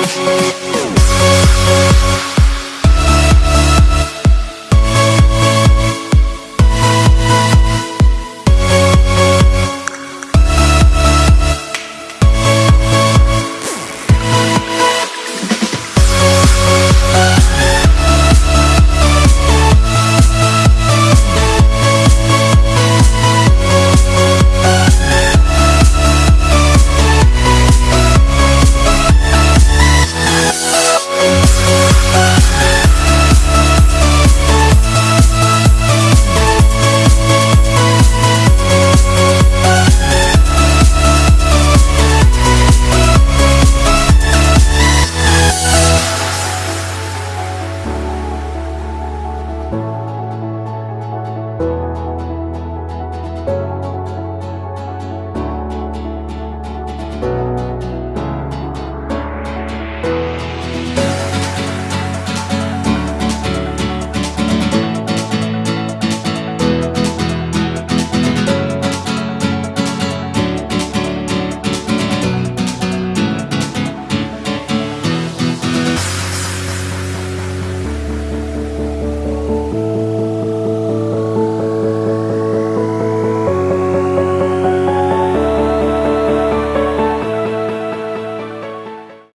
Música